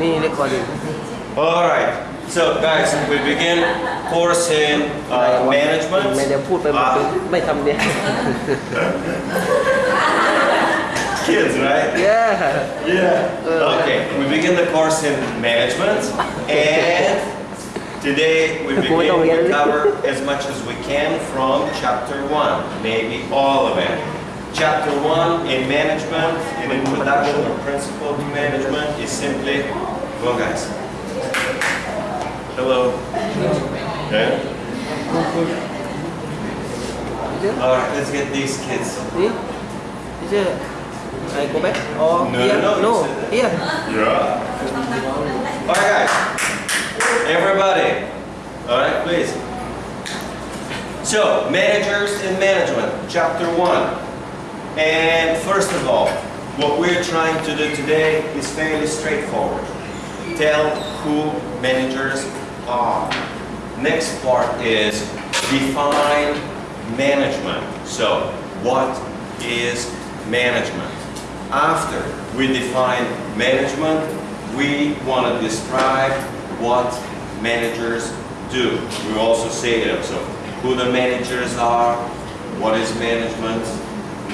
นี่ recording All right. So guys, we begin course in อะไร uh, วะ management. ไม่ได้พูดไปหมด Ah, ไม่ทำเนี่ย kids, right? yeah Yeah. Okay. We begin the course in management, and today we begin to cover as much as we can from chapter one, maybe all of it. Chapter one in management, in introduction or principle to management, is simply, well, guys. Hello. Okay. All right. Let's get these kids. see teacher I go back or No, here no, no that. here Yeah. All right, guys. Everybody. All right, please. So, managers and management, chapter one. And first of all, what we're trying to do today is fairly straightforward. Tell who managers are. Next part is define management. So, what is management? After we define management, we want to describe what managers do. We also say that, so who the managers are, what is management.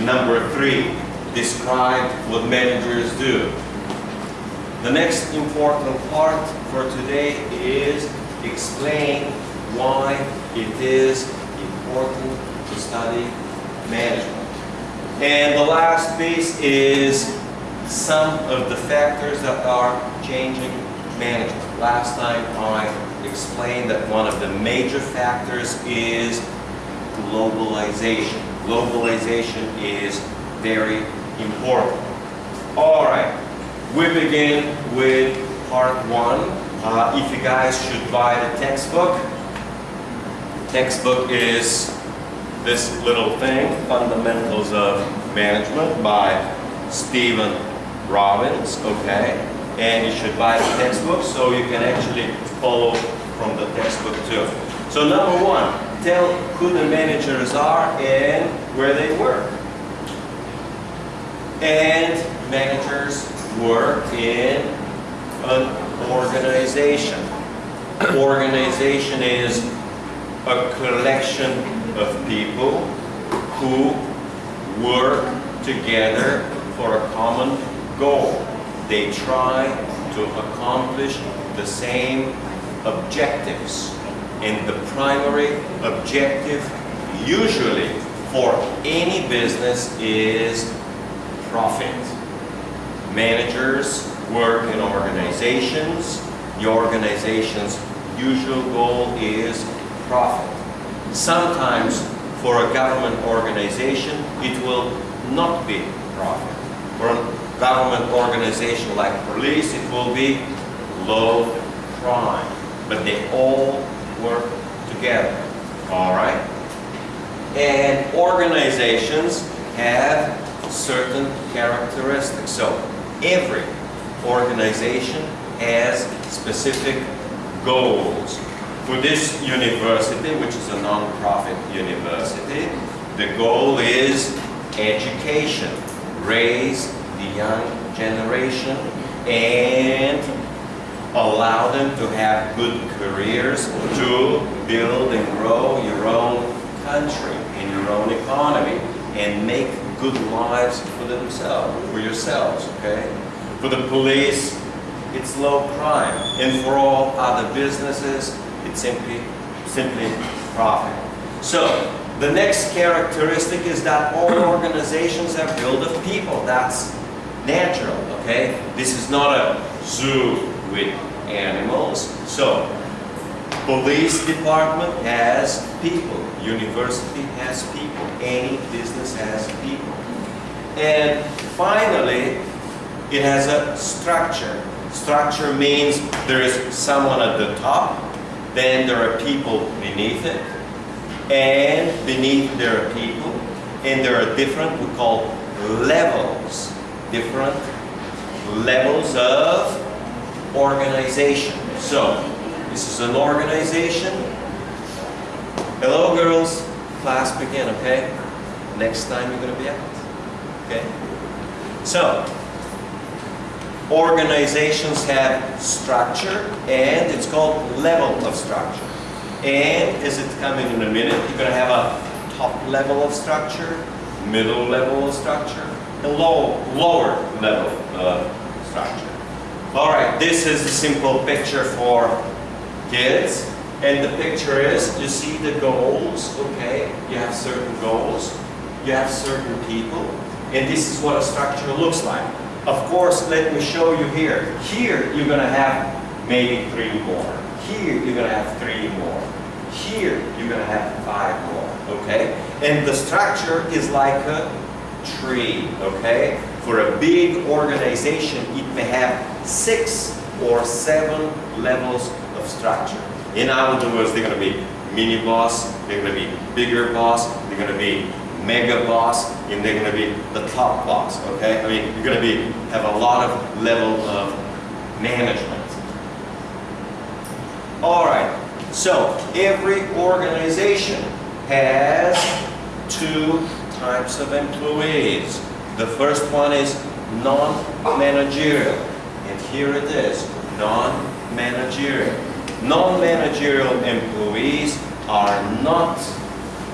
Number three, describe what managers do. The next important part for today is explain why it is important to study management. And the last piece is some of the factors that are changing management. Last time I explained that one of the major factors is globalization. Globalization is very important. All right, we begin with part one. Uh, if you guys should buy the textbook, the textbook is this little thing, Fundamentals of Management by Stephen Robbins, okay? And you should buy the textbook so you can actually follow from the textbook too. So number one, tell who the managers are and where they work. And managers work in an organization. Organization is a collection of people who work together for a common goal. They try to accomplish the same objectives. And the primary objective usually for any business is profit. Managers work in organizations. The organization's usual goal is profit. Sometimes for a government organization, it will not be profit. For a government organization like police, it will be low crime. But they all work together, all right? And organizations have certain characteristics. So every organization has specific goals. For this university, which is a non-profit university, the goal is education, raise the young generation and allow them to have good careers to build and grow your own country and your own economy and make good lives for themselves, for yourselves, okay? For the police, it's low crime. And for all other businesses, it's simply, simply profit. So, the next characteristic is that all organizations are built of people. That's natural, okay? This is not a zoo with animals. So, police department has people. University has people. Any business has people. And finally, it has a structure. Structure means there is someone at the top, then there are people beneath it, and beneath there are people, and there are different, we call levels, different levels of organization. So, this is an organization. Hello girls, class begin, okay? Next time you're gonna be out, okay? So, Organizations have structure and it's called level of structure. And as it's coming in a minute, you're going to have a top level of structure, middle level of structure, and low, lower level of structure. All right, this is a simple picture for kids. And the picture is, you see the goals, okay? You have certain goals, you have certain people, and this is what a structure looks like. Of course, let me show you here. Here, you're going to have maybe three more. Here, you're going to have three more. Here, you're going to have five more, okay? And the structure is like a tree, okay? For a big organization, it may have six or seven levels of structure. In other words, they're going to be mini boss, they're going to be bigger boss, they're going to be mega boss, and they're going to be the top boss, okay? I mean, you're going to be, have a lot of level of management. All right, so every organization has two types of employees. The first one is non-managerial, and here it is, non-managerial. Non-managerial employees are not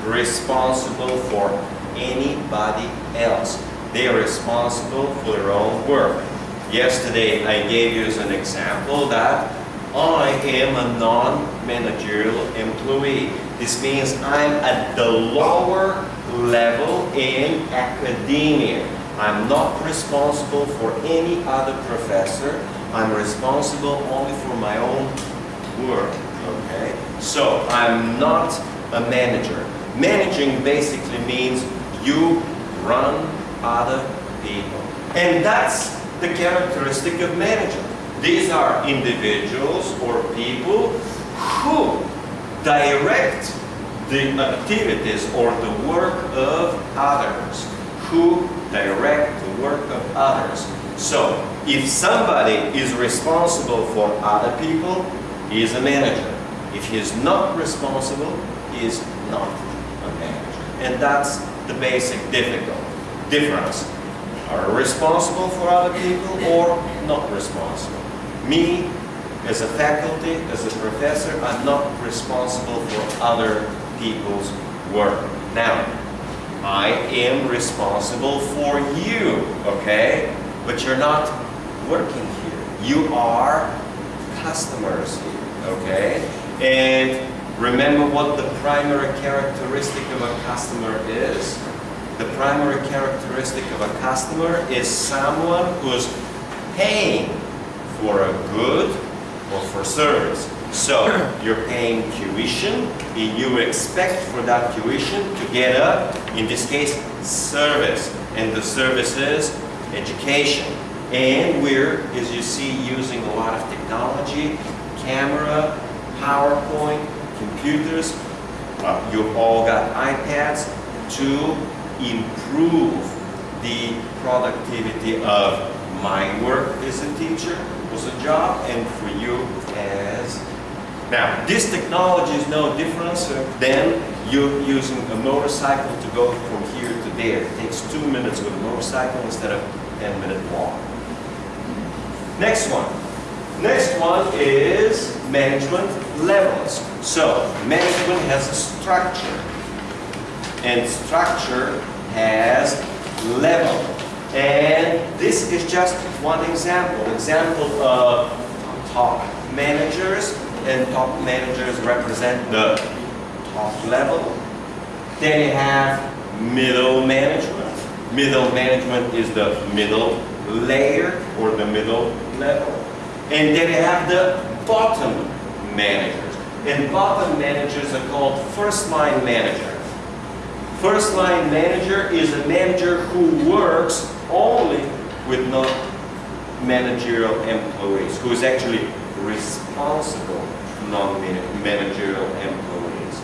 responsible for anybody else. They are responsible for their own work. Yesterday I gave you as an example that I am a non-managerial employee. This means I'm at the lower level in academia. I'm not responsible for any other professor. I'm responsible only for my own work, okay? So I'm not a manager. Managing basically means you run other people. And that's the characteristic of management. These are individuals or people who direct the activities or the work of others. Who direct the work of others. So, if somebody is responsible for other people, he is a manager. If he is not responsible, he is not manager. And that's the basic difficult difference. Are responsible for other people or not responsible? Me, as a faculty, as a professor, I'm not responsible for other people's work. Now, I am responsible for you, okay? But you're not working here. You are customers here, okay? And remember what the primary characteristic of a customer is? The primary characteristic of a customer is someone who's paying for a good or for service. So you're paying tuition and you expect for that tuition to get a, in this case, service. And the service is education. And we're, as you see, using a lot of technology, camera, PowerPoint, computers. Uh, you've all got iPads to improve the productivity of my work as a teacher was a job and for you as now this technology is no different than you using a motorcycle to go from here to there it takes two minutes with a motorcycle instead of 10 minute walk next one next one is management levels so management has a structure and structure has level and this is just one example. Example of top managers, and top managers represent the top level. Then you have middle management. Middle management is the middle layer or the middle level. And then you have the bottom managers. And bottom managers are called first line manager. First line manager is a manager who works only with non-managerial employees, who is actually responsible non-managerial employees.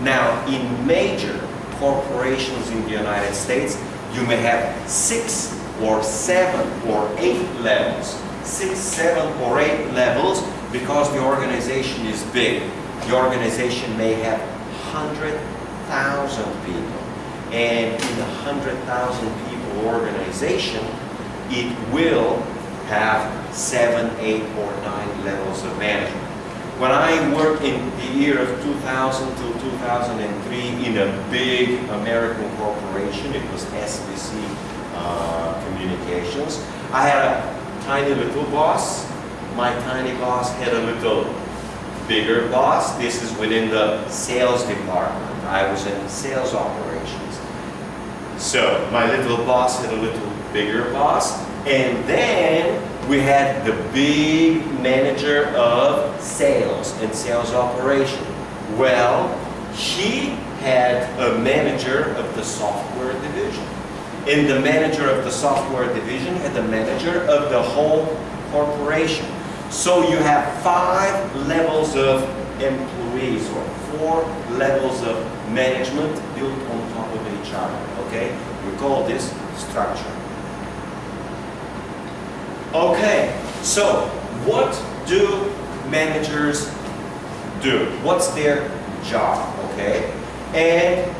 Now, in major corporations in the United States, you may have six or seven or eight levels. Six, seven, or eight levels because the organization is big. The organization may have 100,000 people. And in the 100,000 people organization, it will have seven, eight, or nine levels of management. When I worked in the year of 2000 to 2003 in a big American corporation, it was SBC uh, Communications, I had a tiny little boss. My tiny boss had a little bigger boss. This is within the sales department. I was in sales operations. So my little boss had a little bigger boss. And then we had the big manager of sales and sales operation. Well, he had a manager of the software division. And the manager of the software division and the manager of the whole corporation. So you have five levels of employees or four levels of management built on top of each other. Okay? We call this structure. Okay, so what do managers do? What's their job? Okay? And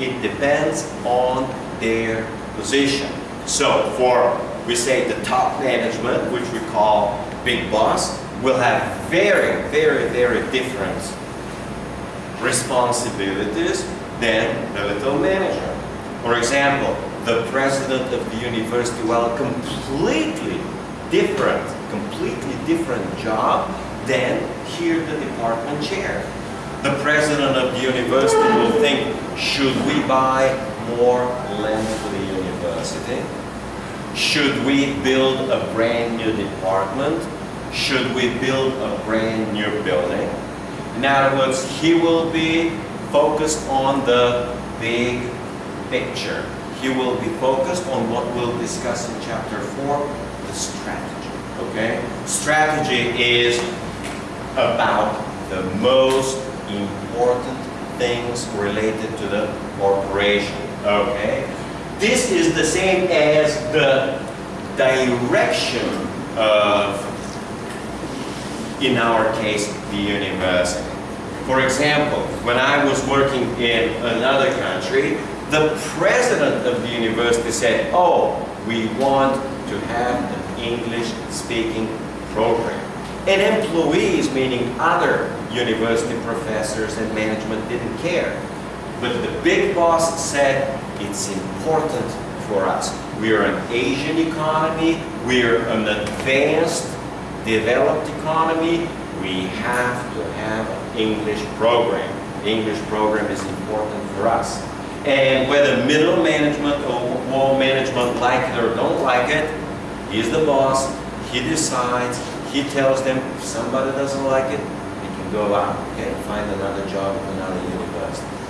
it depends on their position. So for, we say the top management, which we call big boss, will have very, very, very different responsibilities than the little manager. For example, the president of the university will have a completely different, completely different job than here the department chair. The president of the university will think, should we buy more land Should we build a brand new department? Should we build a brand new building? In other words, he will be focused on the big picture. He will be focused on what we'll discuss in chapter 4, the strategy. Okay? Strategy is about the most important things related to the corporation. Okay? This is the same as the direction of, in our case, the university. For example, when I was working in another country, the president of the university said, oh, we want to have an English-speaking program. And employees, meaning other university professors and management, didn't care. But the big boss said, it's important for us. We are an Asian economy, we are an advanced, developed economy, we have to have an English program. English program is important for us. And whether middle management or low management like it or don't like it, he's the boss, he decides, he tells them if somebody doesn't like it, they can go out, okay, find another job at another university.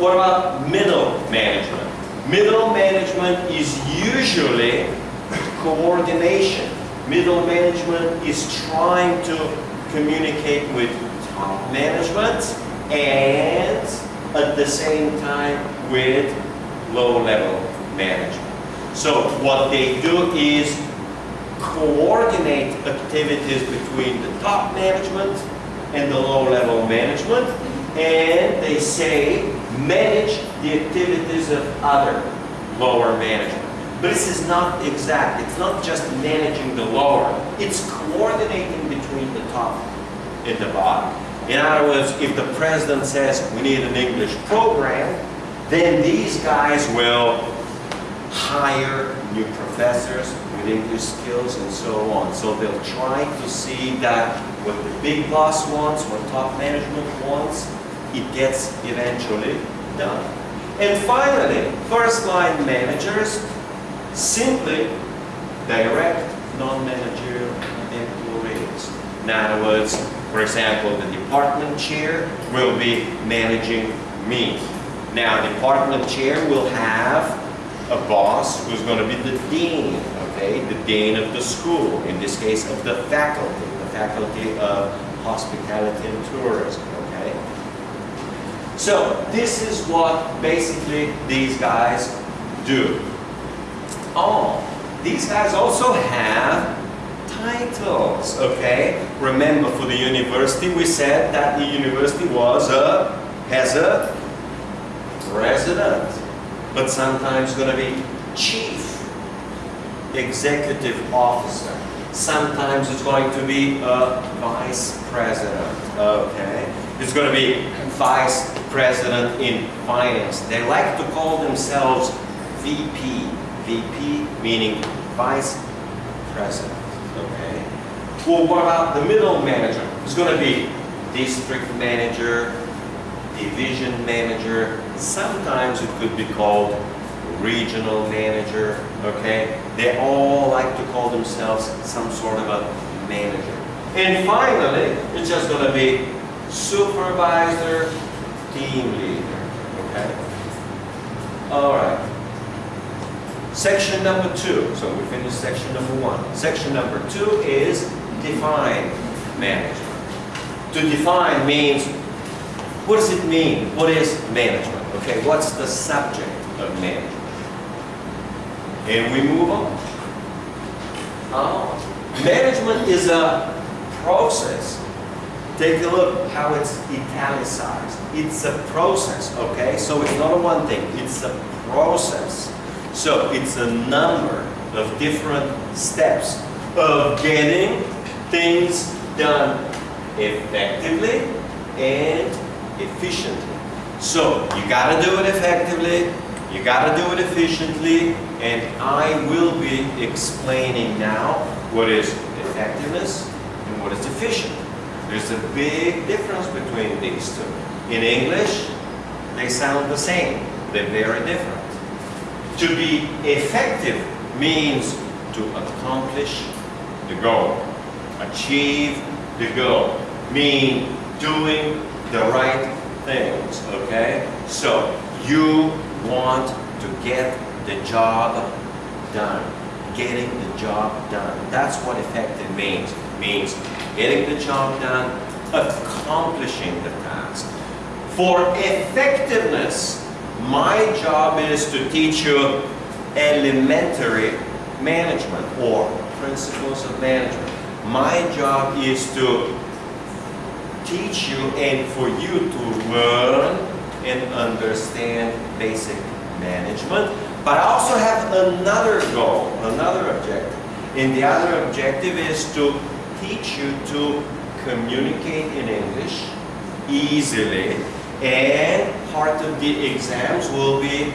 What about middle management? Middle management is usually coordination. Middle management is trying to communicate with top management and at the same time with low-level management. So what they do is coordinate activities between the top management and the low-level management and they say manage the activities of other lower management. But this is not exact. It's not just managing the lower. It's coordinating between the top and the bottom. In other words, if the president says we need an English program, then these guys will hire new professors with English skills and so on. So they'll try to see that what the big boss wants, what top management wants, it gets eventually done. And finally, first line managers simply direct non-managerial employees. In other words, for example, the department chair will be managing me. Now, department chair will have a boss who's going to be the dean, okay, the dean of the school, in this case of the faculty, the faculty of hospitality and tourism. So, this is what basically these guys do. Oh, these guys also have titles, okay? Remember for the university, we said that the university was a, has a president, but sometimes going to be chief executive officer. Sometimes it's going to be a vice president, okay? It's going to be vice president in finance. They like to call themselves VP. VP meaning vice president, okay? Well, what about the middle manager? It's going to be district manager, division manager. Sometimes it could be called regional manager, okay? They all like to call themselves some sort of a manager. And finally, it's just going to be supervisor, team leader, okay? All right. Section number two, so we finished section number one. Section number two is define management. To define means, what does it mean? What is management? Okay, what's the subject of management? And we move on. Oh, management is a process. Take a look how it's italicized. It's a process, okay? So it's not a one thing, it's a process. So it's a number of different steps of getting things done effectively and efficiently. So you gotta do it effectively, you gotta do it efficiently, and I will be explaining now what is effectiveness and what is efficient. There's a big difference between these two. In English, they sound the same. They're very different. To be effective means to accomplish the goal, achieve the goal, mean doing the right things, okay? So you want to get the job done, getting the job done. That's what effective means. Means getting the job done, accomplishing the task. For effectiveness, my job is to teach you elementary management or principles of management. My job is to teach you and for you to learn and understand basic management. But I also have another goal, another objective. And the other objective is to teach you to communicate in English easily. And part of the exams will be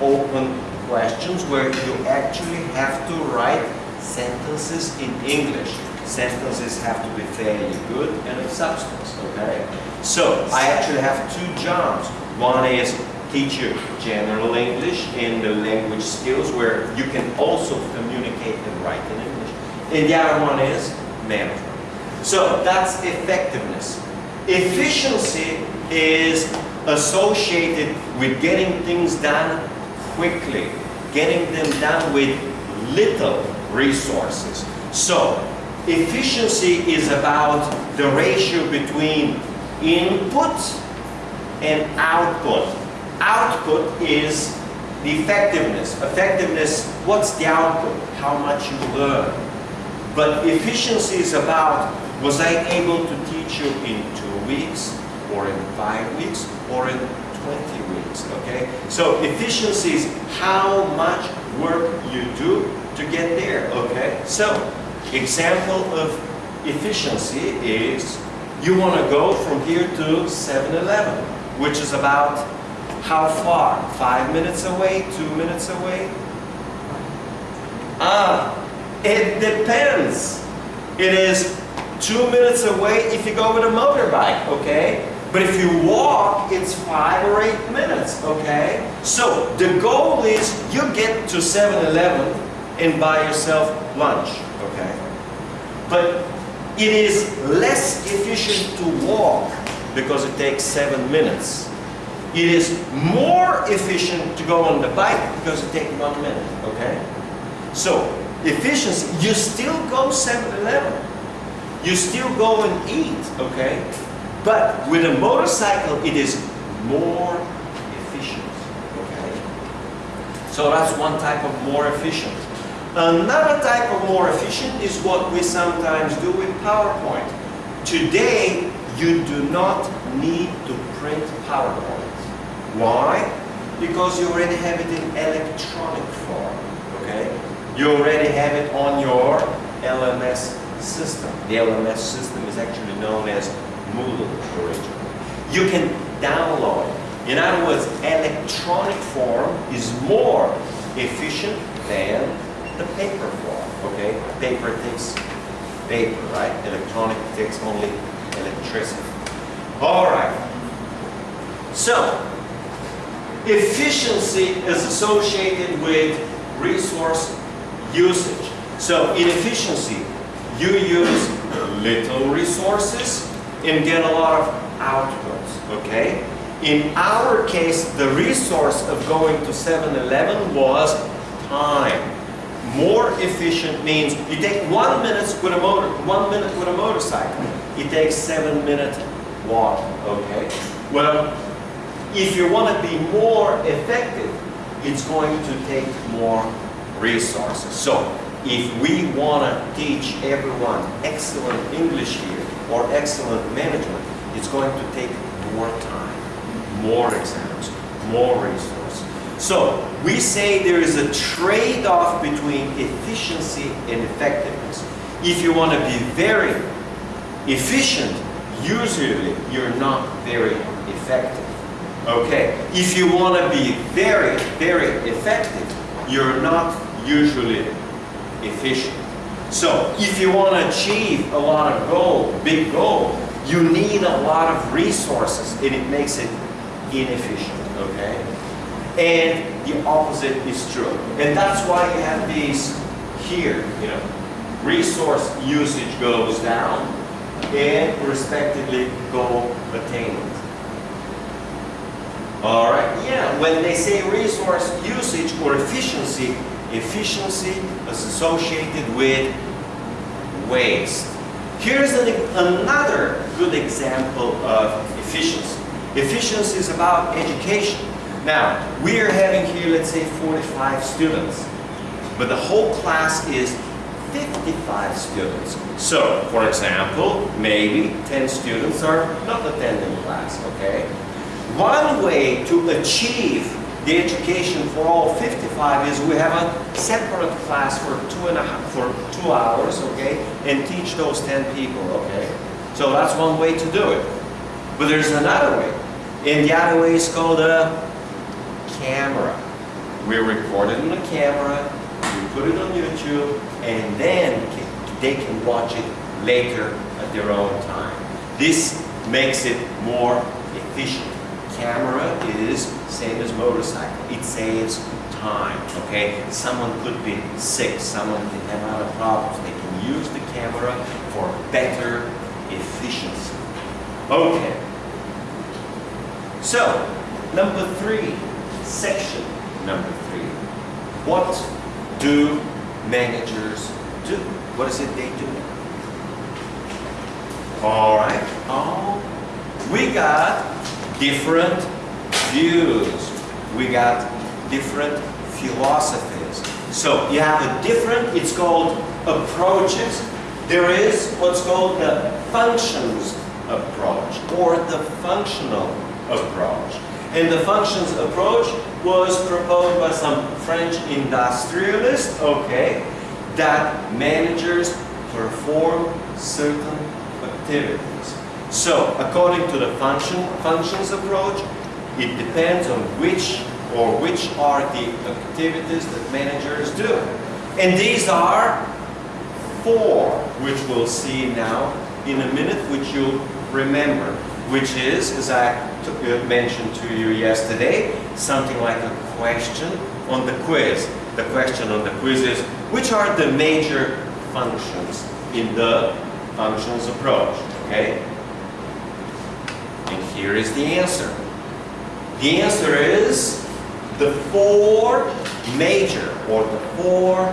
open questions where you actually have to write sentences in English. Sentences have to be fairly good and of substance, okay? So, I actually have two jobs. One is teach you general English and the language skills where you can also communicate and write in English. And the other one is So that's effectiveness. Efficiency is associated with getting things done quickly, getting them done with little resources. So efficiency is about the ratio between input and output. Output is the effectiveness. Effectiveness, what's the output? How much you learn. But efficiency is about, was I able to teach you in two weeks, or in five weeks, or in 20 weeks, okay? So efficiency is how much work you do to get there, okay? So, example of efficiency is you want to go from here to 7-Eleven, which is about how far? Five minutes away? Two minutes away? Ah, it depends. It is two minutes away if you go with a motorbike, okay? But if you walk, it's five or eight minutes, okay? So the goal is you get to 7-Eleven and buy yourself lunch, okay? But it is less efficient to walk because it takes seven minutes. It is more efficient to go on the bike because it takes one minute, okay? So, efficiency, you still go 7-Eleven. You still go and eat, okay? But with a motorcycle, it is more efficient, okay? So that's one type of more efficient. Another type of more efficient is what we sometimes do with PowerPoint. Today, you do not need to print PowerPoint. Why? Because you already have it in electronic form, okay? You already have it on your LMS system. The LMS system is actually known as Moodle originally. You can download it. In other words, electronic form is more efficient than the paper form, okay? Paper takes paper, right? Electronic takes only electricity. All right. So, efficiency is associated with resource usage. So, in efficiency, you use little resources and get a lot of outputs, okay? In our case, the resource of going to 7-Eleven was time. More efficient means you take one minute with a motor, one minute with a motorcycle. It takes seven minutes walk, okay? Well, if you want to be more effective, it's going to take more resources. So, if we want to teach everyone excellent English here or excellent management, it's going to take more time, more exams, more resources. So we say there is a trade-off between efficiency and effectiveness. If you want to be very efficient, usually you're not very effective. Okay, if you want to be very, very effective, you're not usually efficient. So if you want to achieve a lot of goal, big goal, you need a lot of resources and it makes it inefficient, okay? And the opposite is true. And that's why you have these here, you know, resource usage goes down and respectively goal attainment. All right, yeah, when they say resource usage or efficiency, efficiency is associated with waste. Here's an, another good example of efficiency. Efficiency is about education. Now, we are having here, let's say, 45 students, but the whole class is 55 students. So, for example, maybe 10 students are not attending class, okay? One way to achieve the education for all 55 is we have a separate class for two and a half, for two hours, okay, and teach those 10 people, okay. So that's one way to do it. But there's another way, and the other way is called a camera. We record it on a camera, we put it on YouTube, and then they can watch it later at their own time. This makes it more efficient camera is same as motorcycle. It saves time, okay? Someone could be sick, someone can have other problems. They can use the camera for better efficiency. Okay. So, number three, section number three. What do managers do? What is it they do? All right. Oh, we got different views. We got different philosophies. So you have a different, it's called approaches. There is what's called the functions approach or the functional approach. And the functions approach was proposed by some French industrialists, okay, that managers perform certain activities. So, according to the function, functions approach, it depends on which or which are the activities that managers do. And these are four, which we'll see now in a minute, which you'll remember, which is, as I uh, mentioned to you yesterday, something like a question on the quiz. The question on the quiz is, which are the major functions in the functions approach, okay? Here is the answer. The answer is the four major or the four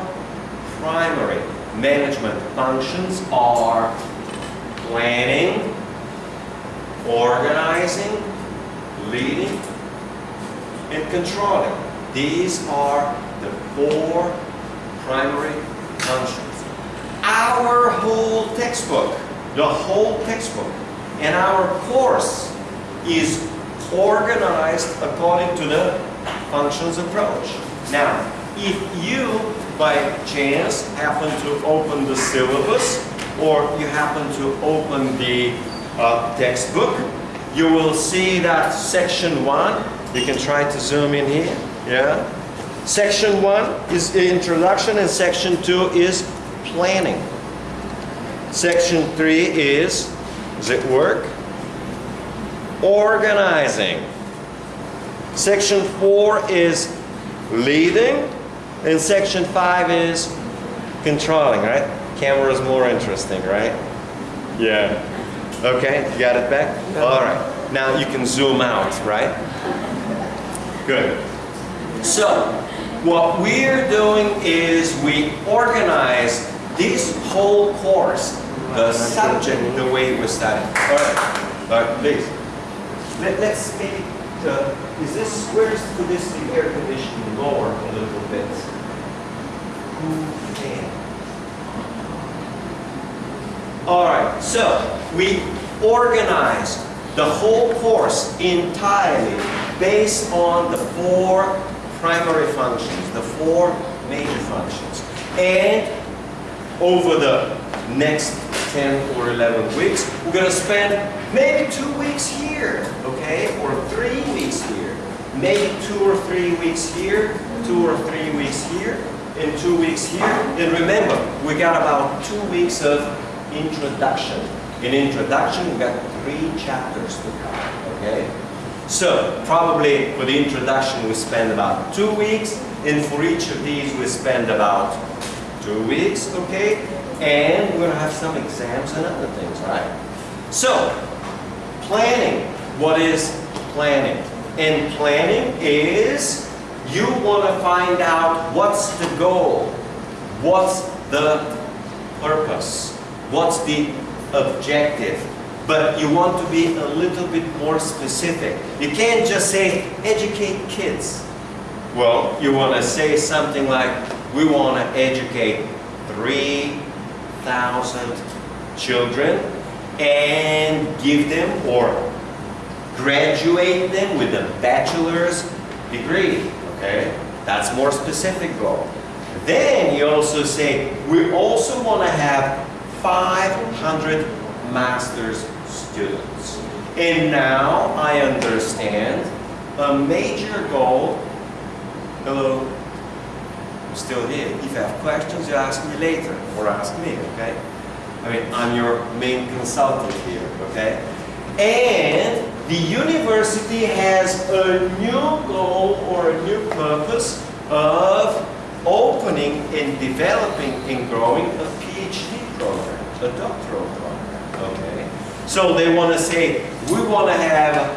primary management functions are planning, organizing, leading, and controlling. These are the four primary functions. Our whole textbook, the whole textbook, and our course is organized according to the functions approach. Now, if you by chance happen to open the syllabus or you happen to open the uh, textbook, you will see that section one, you can try to zoom in here, yeah? Section one is introduction and section two is planning. Section three is, does it work? Organizing. Section four is leading, and section five is controlling, right? Camera is more interesting, right? Yeah. Okay, you got it back? All right. Now you can zoom out, right? Good. So, what we're doing is we organize this whole course, the subject, the way we study. All right, all right, please. Let, let's maybe, uh, is this, where's this the air conditioning lower a little bit? Who can? All right, so we organize the whole course entirely based on the four primary functions, the four major functions. And over the next 10 or 11 weeks, we're going to spend maybe two weeks here, okay, or three weeks here, maybe two or three weeks here, two or three weeks here, and two weeks here. And remember, we got about two weeks of introduction. In introduction, we got three chapters to cover, okay? So, probably for the introduction, we spend about two weeks, and for each of these, we spend about two weeks, okay? And we're gonna have some exams and other things, right? So, planning. What is planning? And planning is you wanna find out what's the goal, what's the purpose, what's the objective, but you want to be a little bit more specific. You can't just say, educate kids. Well, you want to say something like, we want to educate 3,000 children and give them or graduate them with a bachelor's degree, okay? That's more specific goal. Then you also say, we also want to have 500 master's students. And now I understand a major goal. Hello, I'm still here. If you have questions, you ask me later or ask me, okay? I mean, I'm your main consultant here, okay? And the university has a new goal or a new purpose of opening and developing and growing a PhD program, a doctoral program, okay? So they want to say, we want to have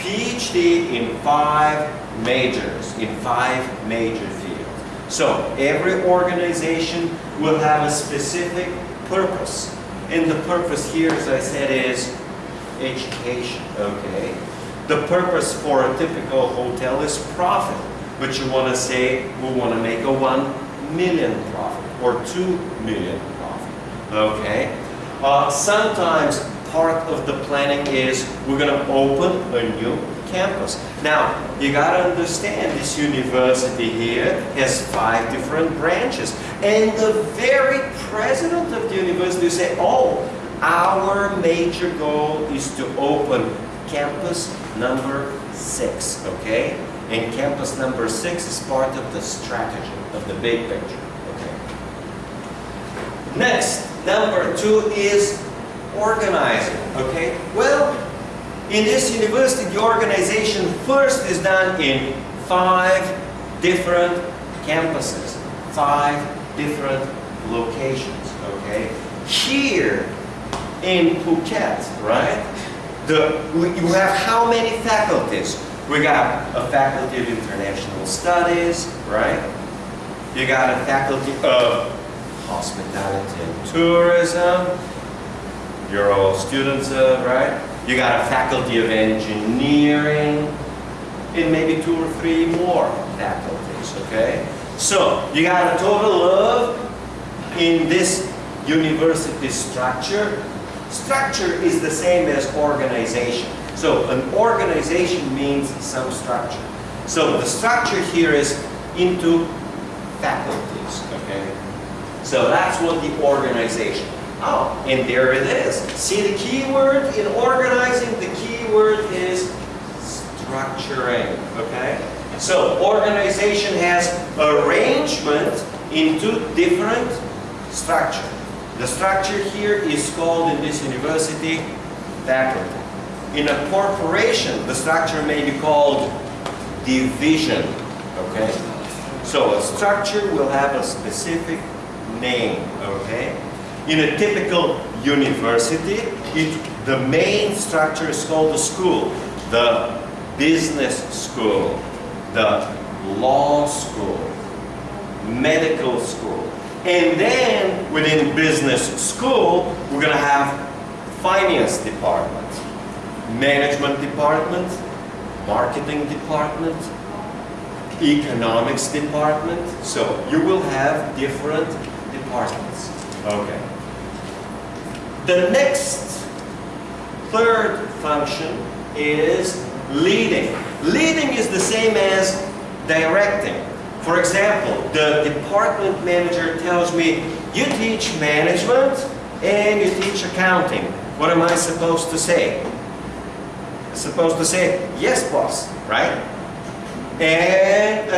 PhD in five majors, in five major fields. So every organization will have a specific purpose. And the purpose here, as I said, is education, okay? The purpose for a typical hotel is profit. But you want to say, we want to make a one million profit or two million profit, okay? Uh, sometimes part of the planning is we're going to open a new campus. Now, you got to understand this university here has five different branches. And the very president of the university say, oh, our major goal is to open campus number six, okay? And campus number six is part of the strategy of the big picture, okay? Next, number two is organizing, okay? Well, in this university, the organization first is done in five different campuses, five different locations, okay? Here in Phuket, right? The, you have how many faculties? We got a faculty of international studies, right? You got a faculty of hospitality and tourism. You're all students of, right? You got a faculty of engineering, and maybe two or three more faculties, okay? So, you got a total of, in this university structure, structure is the same as organization. So, an organization means some structure. So, the structure here is into faculties, okay? So that's what the organization. Oh, and there it is. See the keyword in organizing? The keyword is structuring, okay? So organization has arrangement into different structure. The structure here is called in this university faculty. In a corporation, the structure may be called division, okay? So a structure will have a specific name, okay? In a typical university, it, the main structure is called the school, the business school, the law school, medical school. And then within business school, we're going to have finance department, management department, marketing department, economics department. So you will have different departments. Okay. The next third function is leading. Leading is the same as directing. For example, the department manager tells me, you teach management and you teach accounting. What am I supposed to say? I'm supposed to say, yes, boss, right? And,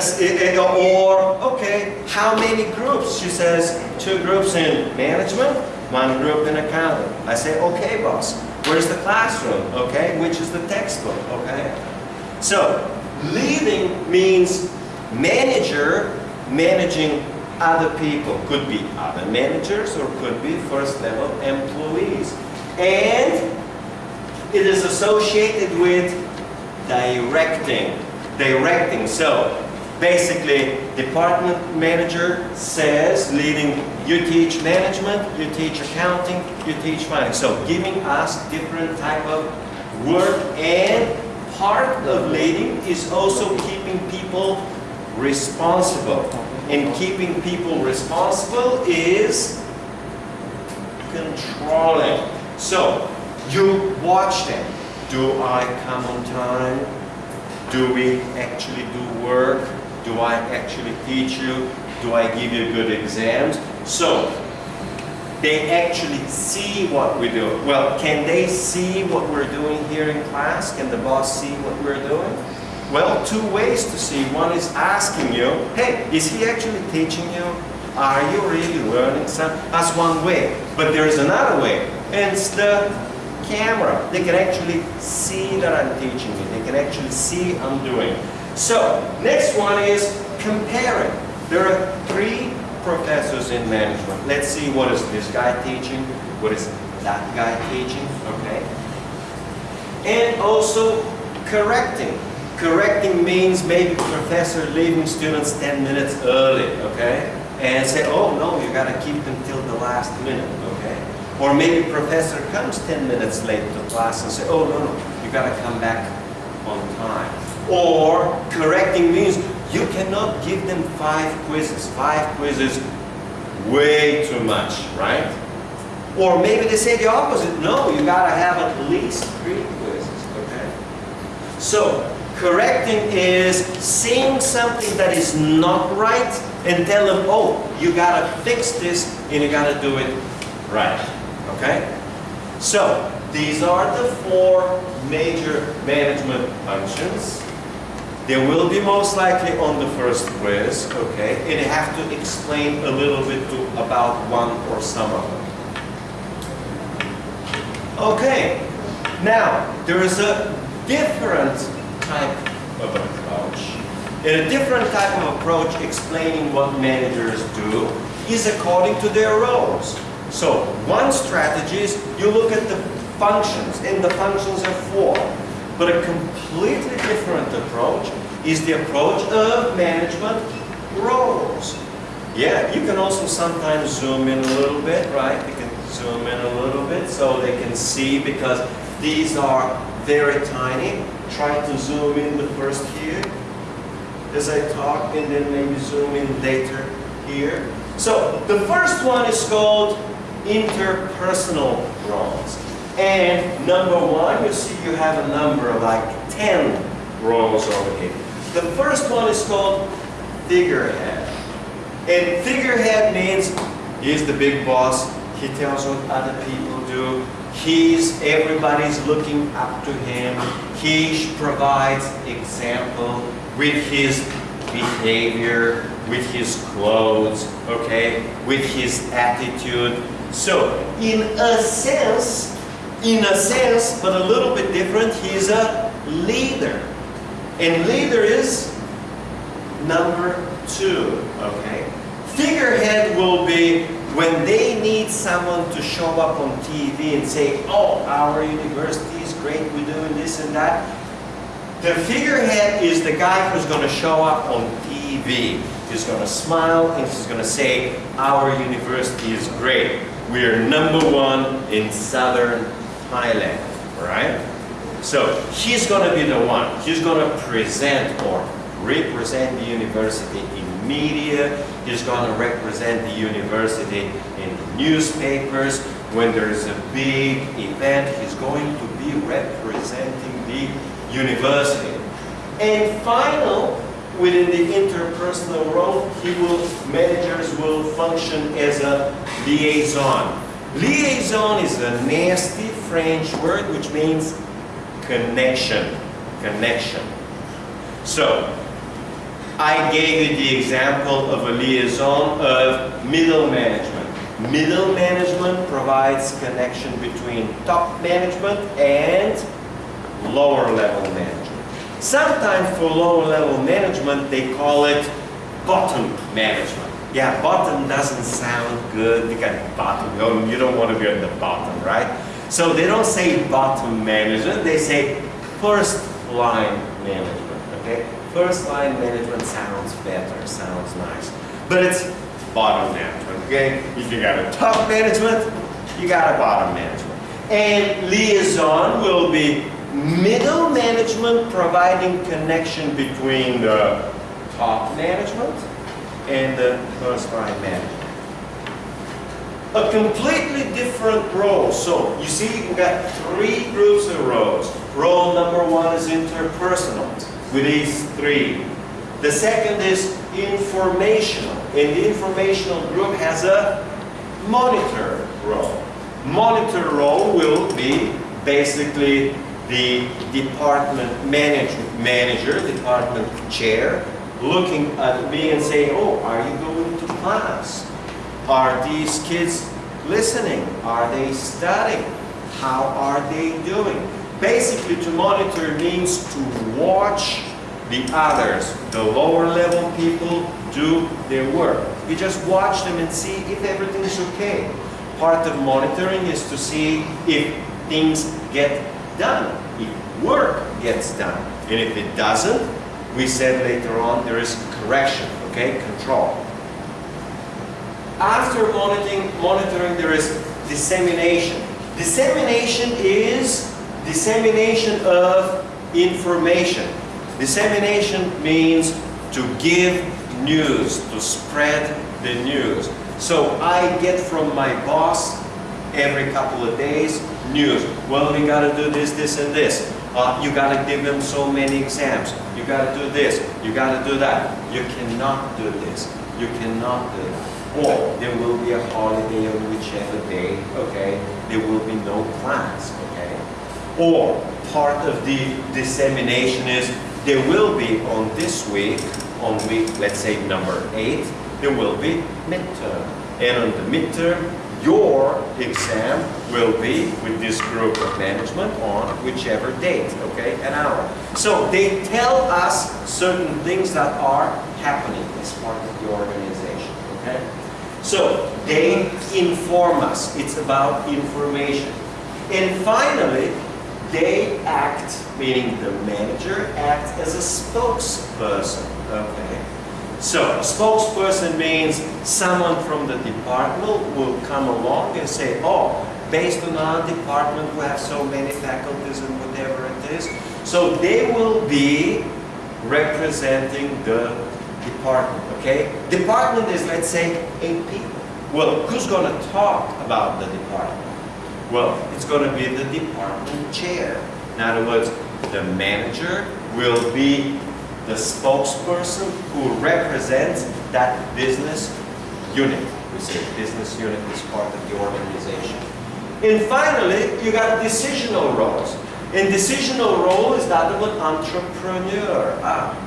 or, okay, how many groups? She says, two groups in management, one up in accounting. I say, okay, boss, where's the classroom? Okay, which is the textbook? Okay? So, leading means manager managing other people. Could be other managers or could be first level employees. And it is associated with directing directing. So basically, department manager says, leading, you teach management, you teach accounting, you teach finance. So giving us different type of work and part of leading is also keeping people responsible. And keeping people responsible is controlling. So you watch them. Do I come on time? Do we actually do work? Do I actually teach you? Do I give you good exams? So, they actually see what we do. Well, can they see what we're doing here in class? Can the boss see what we're doing? Well, two ways to see. One is asking you, hey, is he actually teaching you? Are you really learning something? That's one way. But there's another way. And it's the camera. They can actually see that I'm teaching you. They can actually see I'm doing. So, next one is comparing. There are three professors in management. Let's see what is this guy teaching, what is that guy teaching, okay? And also correcting. Correcting means maybe professor leaving students 10 minutes early, okay? And say, oh no, you gotta keep them till the last minute, okay? Or maybe professor comes 10 minutes late to class and say, oh no, no, you gotta come back on time. Or correcting means you cannot give them five quizzes. Five quizzes, way too much, right? Or maybe they say the opposite. No, you gotta have at least three quizzes, okay? So, correcting is seeing something that is not right and tell them, oh, you gotta fix this and you gotta do it right. Okay? So, these are the four major management functions. They will be most likely on the first quiz, okay? And you have to explain a little bit to, about one or some of them. Okay, now there is a different type of approach. And a different type of approach explaining what managers do is according to their roles. So one strategy is you look at the functions, and the functions are four. But a completely different approach is the approach of management roles. Yeah, you can also sometimes zoom in a little bit, right? You can zoom in a little bit so they can see because these are very tiny. Try to zoom in the first here as I talk and then maybe zoom in later here. So the first one is called interpersonal roles. And number one, you see you have a number of like 10 roles over here. The first one is called figurehead. And figurehead means He's the big boss. He tells what other people do. He's everybody's looking up to him. He provides example with his behavior, with his clothes, okay, with his attitude. So, in a sense, in a sense, but a little bit different, he's a leader. And leader is number two, okay? Figurehead will be when they need someone to show up on TV and say, oh, our university is great, we're doing this and that. The figurehead is the guy who's going to show up on TV. He's going to smile and he's going to say, our university is great. We are number one in southern Thailand, right? So he's going to be the one. He's going to present or represent the university in media. He's going to represent the university in newspapers. When there's a big event, he's going to be representing the university. And final, within the interpersonal role, he will, managers will function as a liaison. Liaison is a nasty French word which means connection. Connection. So, I gave you the example of a liaison of middle management. Middle management provides connection between top management and lower level management. Sometimes for lower level management, they call it bottom management. Yeah, bottom doesn't sound good because bottom, you don't want to be at the bottom, right? So they don't say bottom management, they say first line management, okay? First line management sounds better, sounds nice. But it's bottom management, okay? If you got a top management, you got a bottom management. And liaison will be middle management providing connection between the top management and the first line management. A completely different role. So you see we got three groups of roles. Role number one is interpersonal with these three. The second is informational. And the informational group has a monitor role. Monitor role will be basically the department manager, manager, department chair, looking at me and saying, oh, are you going to class? Are these kids listening? Are they studying? How are they doing? Basically, to monitor means to watch the others, the lower level people, do their work. You just watch them and see if everything is okay. Part of monitoring is to see if things get done, if work gets done. And if it doesn't, we said later on there is correction, okay, control. After monitoring, monitoring there is dissemination. Dissemination is dissemination of information. Dissemination means to give news, to spread the news. So I get from my boss every couple of days news. Well, we got to do this, this, and this. Uh, you got to give them so many exams. You got to do this. You got to do that. You cannot do this. You cannot do that. Or there will be a holiday on whichever day, okay? There will be no class, okay? Or part of the dissemination is there will be on this week, on week, let's say number eight, there will be midterm. And on the midterm, your exam will be with this group of management on whichever date, okay, an hour. So they tell us certain things that are happening as part of the organization, okay? So they inform us. It's about information. And finally, they act, meaning the manager acts as a spokesperson, okay? So, a spokesperson means someone from the department will come along and say, oh, based on our department, we have so many faculties and whatever it is. So they will be representing the department, okay? Department is, let's say, eight people. Well, who's going to talk about the department? Well, it's going to be the department chair. In other words, the manager will be the spokesperson who represents that business unit, We say business unit is part of the organization. And finally, you got decisional roles. And decisional role is that of an entrepreneur. Ah.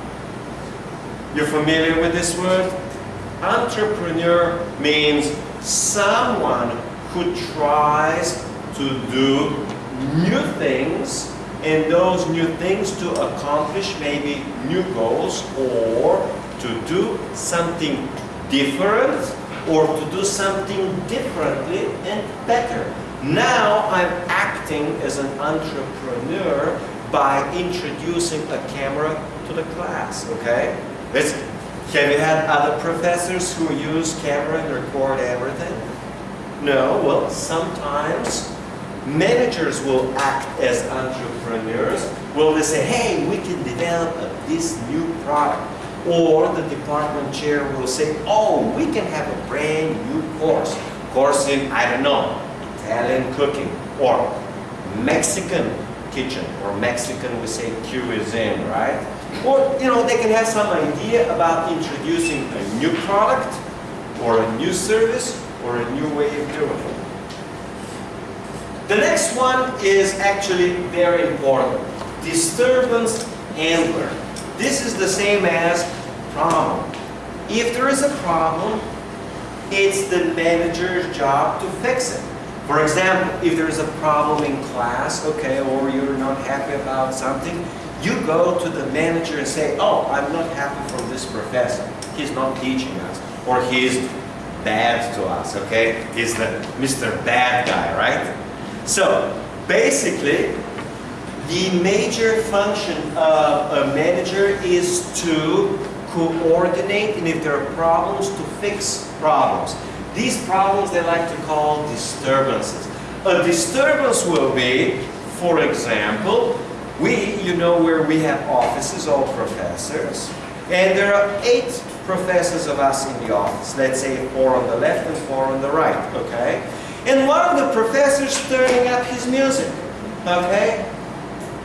You're familiar with this word? Entrepreneur means someone who tries to do new things and those new things to accomplish maybe new goals or to do something different or to do something differently and better. Now I'm acting as an entrepreneur by introducing a camera to the class, okay? Let's, have you had other professors who use camera and record everything? No, well, sometimes managers will act as entrepreneurs. Will they say, hey, we can develop this new product. Or the department chair will say, oh, we can have a brand new course. Course in, I don't know, Italian cooking or Mexican kitchen or Mexican we say cuisine, right? Or, you know, they can have some idea about introducing a new product or a new service or a new way of doing it. The next one is actually very important. Disturbance handler. This is the same as problem. If there is a problem, it's the manager's job to fix it. For example, if there is a problem in class, okay, or you're not happy about something, you go to the manager and say, oh, I'm not happy from this professor. He's not teaching us. Or he's bad to us, okay? He's the Mr. Bad Guy, right? So, basically, the major function of a manager is to coordinate and if there are problems, to fix problems. These problems they like to call disturbances. A disturbance will be, for example, we, you know where we have offices, all professors, and there are eight professors of us in the office. Let's say four on the left and four on the right, okay? And one of the professors turning up his music, okay?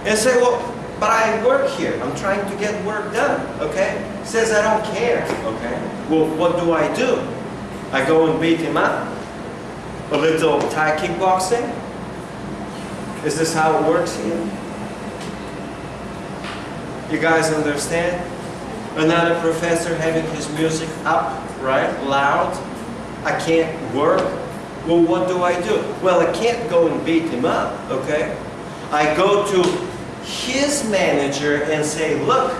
And say, well, but I work here. I'm trying to get work done, okay? Says I don't care, okay? Well, what do I do? I go and beat him up? A little Thai kickboxing? Is this how it works here? You guys understand? Another professor having his music up, right, loud. I can't work. Well, what do I do? Well, I can't go and beat him up, okay? I go to his manager and say, look,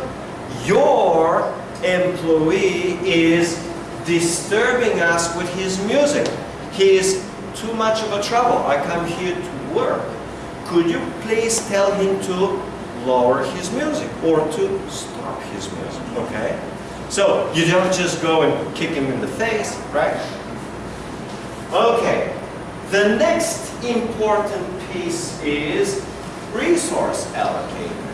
your employee is disturbing us with his music. He is too much of a trouble. I come here to work. Could you please tell him to lower his music or to stop his music, okay? So you don't just go and kick him in the face, right? Okay, the next important piece is resource allocator.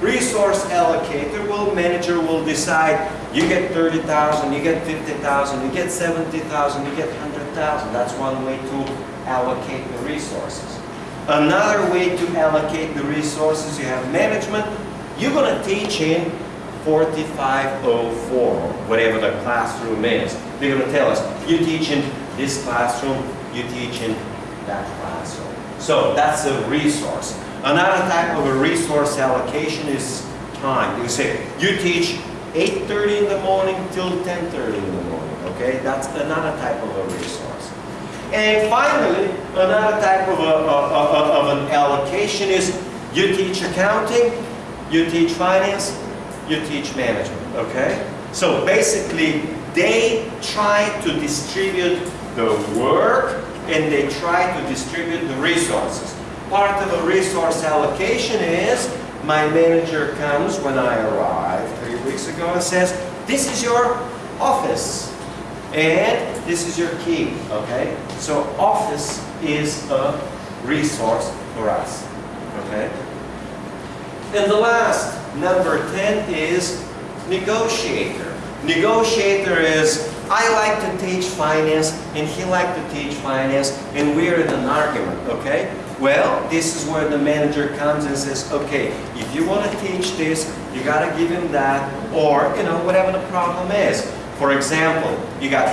Resource allocator will, manager will decide you get 30,000, you get 50,000, you get 70,000, you get 100,000. That's one way to allocate the resources. Another way to allocate the resources, you have management. You're going to teach in 4504, whatever the classroom is. They're going to tell us, you teach in this classroom, you teach in that classroom. So that's a resource. Another type of a resource allocation is time. You say, you teach 8.30 in the morning till 10.30 in the morning, okay? That's another type of a resource. And finally, another type of, a, of, of an allocation is you teach accounting, you teach finance, you teach management, okay? So basically, they try to distribute the work and they try to distribute the resources. Part of a resource allocation is my manager comes when I arrive three weeks ago and says, this is your office. And this is your key, okay? So office is a resource for us, okay? And the last, number 10, is negotiator. Negotiator is, I like to teach finance, and he like to teach finance, and we're in an argument, okay? Well, this is where the manager comes and says, okay, if you want to teach this, you got to give him that, or, you know, whatever the problem is. For example, you got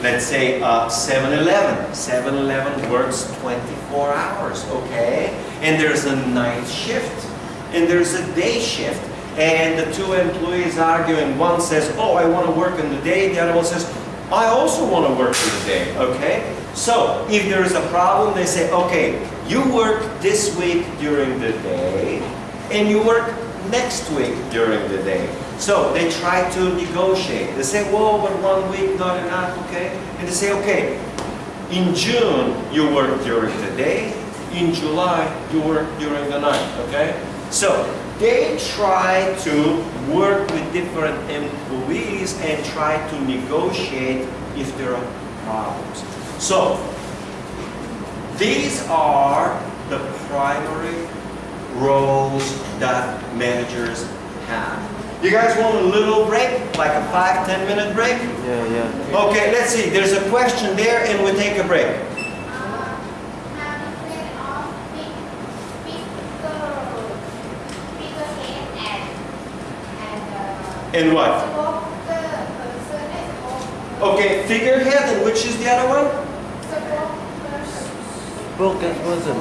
let's say uh, 7-Eleven. 7-Eleven works 24 hours, okay? And there's a night shift, and there's a day shift, and the two employees arguing. One says, oh, I want to work in the day. The other one says, I also want to work in the day, okay? So, if there is a problem, they say, okay, you work this week during the day, and you work next week during the day. So they try to negotiate. They say, whoa, but one week not enough, okay? And they say, okay, in June you work during the day, in July you work during the night, okay? So they try to work with different employees and try to negotiate if there are problems. So these are the primary roles that managers have. You guys want a little break, like a five, ten minute break? Yeah, yeah. Okay, let's see. There's a question there and we take a break. And what? Okay, figurehead and which is the other one? Spokesperson.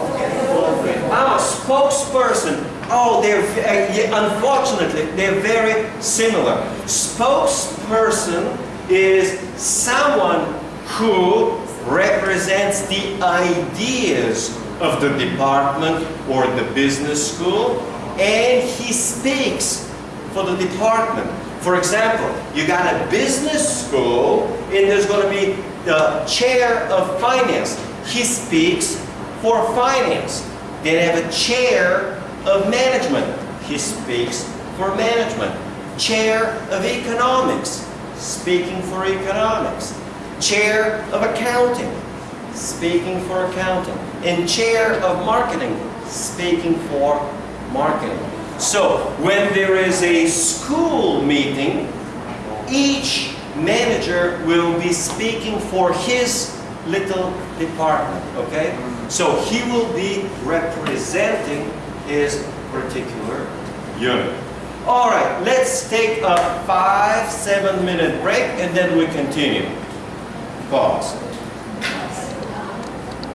Ah, spokesperson. Oh, they're, eh, yeah, unfortunately, they're very similar. Spokesperson is someone who represents the ideas of the department or the business school, and he speaks for the department. For example, you got a business school, and there's going to be the chair of finance. He speaks for finance. They have a chair of management. He speaks for management. Chair of economics, speaking for economics. Chair of accounting, speaking for accounting. And chair of marketing, speaking for marketing. So when there is a school meeting, each manager will be speaking for his little department, okay? So he will be representing his particular unit. All right, let's take a five, seven minute break and then we continue. Pause.